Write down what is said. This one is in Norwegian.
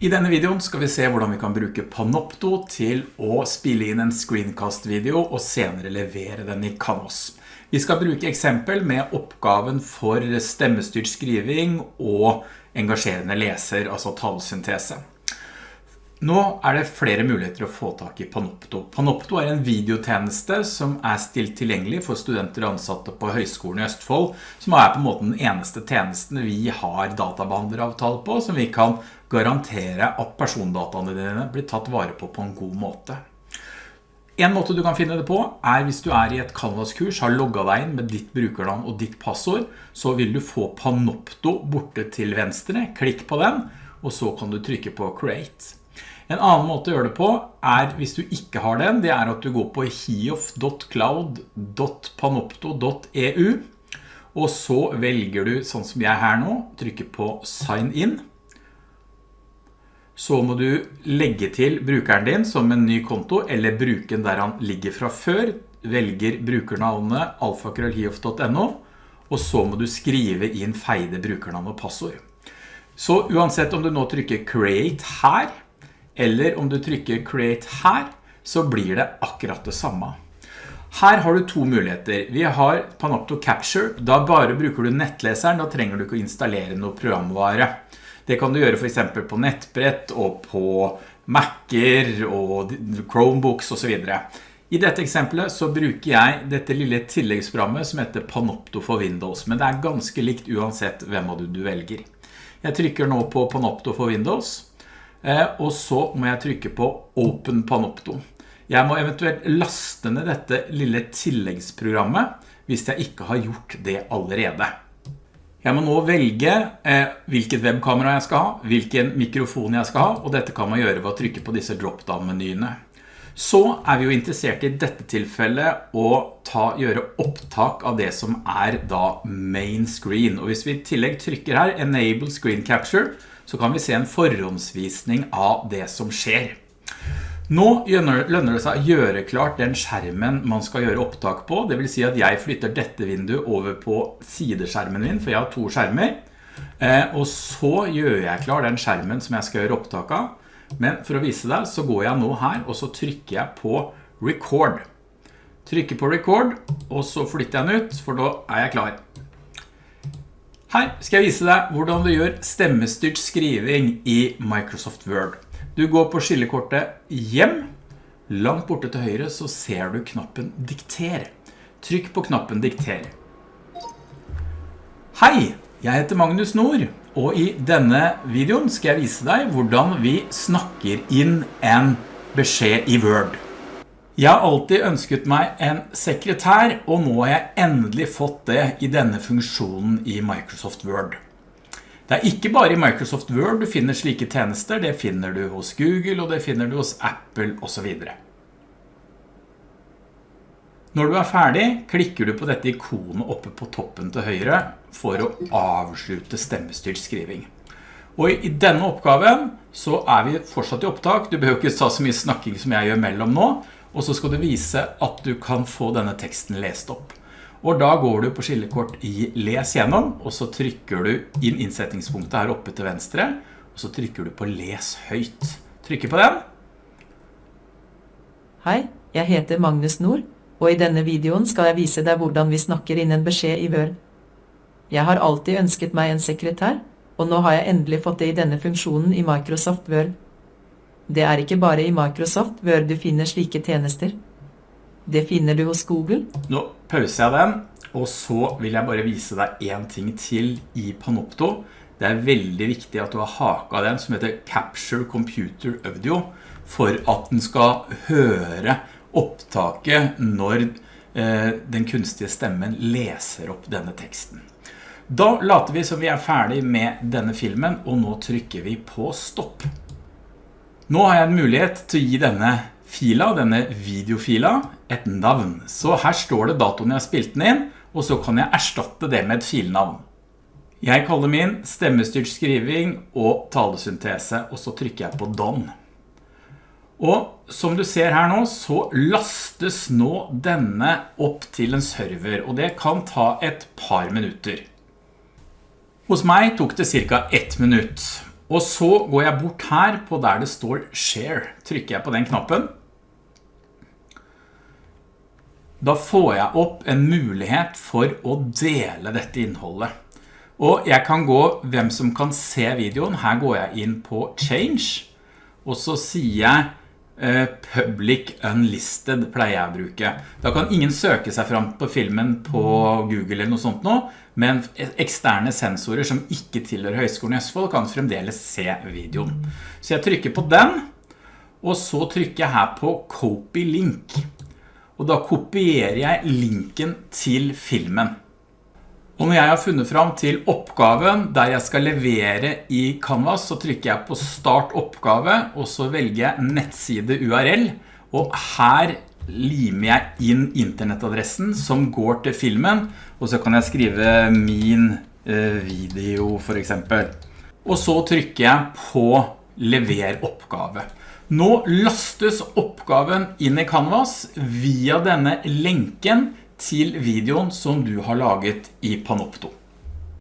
I denne videoen skal vi se hvordan vi kan bruke Panopto til å spille inn en screencast-video og senere levere den i Canvas. Vi skal bruke eksempel med oppgaven for stemmestyrt skriving og engasjerende leser, altså talesyntese. Nå er det flere muligheter å få tak i Panopto. Panopto er en videotjeneste som er stilt tilgjengelig for studenter og ansatte på Høgskolen i Østfold, som er på en måte den eneste tjenesten vi har databehandleravtale på, som vi kan garantere at persondataene dine blir tatt vare på på en god måte. En måte du kan finne det på er hvis du er i et Canvas-kurs, har logget deg inn med ditt brukernavn og ditt passord, så vil du få Panopto borte til venstre, klikk på den, og så kan du trykke på Create. En annen måte å gjøre det på er, hvis du ikke har den, det er at du går på hiof.cloud.panopto.eu og så velger du, sånn som jeg her nå, trykker på Sign In. Så må du legge til brukeren din som en ny konto, eller bruken der han ligger fra før. Velger brukernavnet alfakrøllhiof.no, og så må du skrive inn feide brukernavn og passord. Så uansett om du nå trykker Create her, eller om du trykker Create her, så blir det akkurat det samme. Her har du to muligheter. Vi har Panopto Capture. Da bare bruker du nettleseren, da trenger du ikke å installere noe programvare. Det kan du gjøre for eksempel på nettbrett og på Macer og Chromebooks og så videre. I dette eksempelet så bruker jeg dette lille tilleggsprogrammet som heter Panopto for Windows, men det er ganske likt uansett hvem av du, du velger. Jeg trykker nå på Panopto for Windows, og så må jeg trykke på Open Panopto. Jeg må eventuelt laste ned dette lille tilleggsprogrammet hvis jeg ikke har gjort det allerede. Jeg må nå velge eh, hvilket webkamera jeg skal ha, hvilken mikrofon jeg skal ha, og dette kan man gjøre ved å trykke på disse drop-down-menyene. Så er vi jo interessert i dette tilfellet å ta, gjøre opptak av det som er da main screen. Og hvis vi i tillegg trykker her Enable Screen Capture, så kan vi se en forhåndsvisning av det som skjer. Nå lønner det seg å gjøre klart den skjermen man skal gjøre opptak på. Det vil si at jeg flytter dette vinduet over på sideskjermen min, for jeg har to skjermer. Eh, og så gjør jeg klar den skjermen som jeg skal gjøre opptak av. Men for å vise deg så går jeg nå her, og så trykker jeg på Record. Trykker på Record, og så flytter jeg den ut, for da er jeg klar. Her skal jeg vise deg hvordan du gjør stemmestyrt skriving i Microsoft Word. Du går på skillekortet hjem. Langt borte til høyre så ser du knappen dikter. Trykk på knappen dikter. Hei, jeg heter Magnus Nord, og i denne videoen skal jeg vise deg hvordan vi snakker inn en beskjed i Word. Jeg har alltid ønsket meg en sekretær, og nå har jeg endelig fått det i denne funksjonen i Microsoft Word. Det er ikke bare i Microsoft Word du finner slike tjenester, det finner du hos Google, og det finner du hos Apple, og så videre. Når du er ferdig, klikker du på dette ikonet oppe på toppen til høyre for å avslutte stemmestyrt skriving. Og i denne oppgaven så er vi fortsatt i opptak. Du behøver ikke ta så mye snakking som jeg gjør mellom nå, og så skal du vise at du kan få denne teksten lest opp. Og da går du på skillekort i Les gjennom, og så trykker du inn innsettingspunktet her oppe til venstre, og så trykker du på Les høyt. Trykker på den. Hei, jeg heter Magnus Nord, og i denne videoen skal jeg vise deg hvordan vi snakker inn en beskjed i Word. Jeg har alltid ønsket meg en sekretær, og nå har jeg endelig fått det i denne funksjonen i Microsoft Word. Det er ikke bare i Microsoft Word du finner slike tjenester. Det finner du hos Google. Nå pauser jeg den, og så vil jeg bare vise deg en ting til i Panopto. Det er veldig viktig at du har haka den som heter Capture Computer Audio for at den skal høre opptaket når eh, den kunstige stemmen leser opp denne teksten. Da later vi som vi er ferdig med denne filmen, og nå trykker vi på stopp. Nå har jeg en mulighet til å gi denne fila, denne videofila, et navn. Så her står det datoen jeg har spilt den inn, og så kan jeg erstatte det med et filnavn. Jeg kaller min stemmestyrt skriving og talesyntese, og så trykker jeg på Done. Og som du ser her nå, så lastes nå denne opp til en server, og det kan ta et par minutter. Hos meg tok det cirka ett minutt. Og så går jeg bort her på der det står share. Trykker jeg på den knappen. Da får jeg opp en mulighet for å dele dette innholdet. Og jeg kan gå hvem som kan se videoen. Her går jeg inn på change, og så sier jeg public unlisted pleier jeg å bruke. Da kan ingen søke seg fram på filmen på Google eller noe sånt nå, men eksterne sensorer som ikke tilhører Høgskolen i Østfold kan fremdeles se videoen. Så jeg trykker på den, og så trykker jeg her på copy link. Og da kopierer jeg linken til filmen. Og når jeg har funnet fram til oppgaven der jeg skal levere i Canvas, så trykker jeg på start oppgave, og så velger jeg nettside URL, og her limer jeg inn internettadressen som går til filmen, og så kan jeg skrive min eh, video for eksempel. Og så trykker jeg på lever oppgave. Nå lastes oppgaven inn i Canvas via denne lenken til videoen som du har laget i Panopto.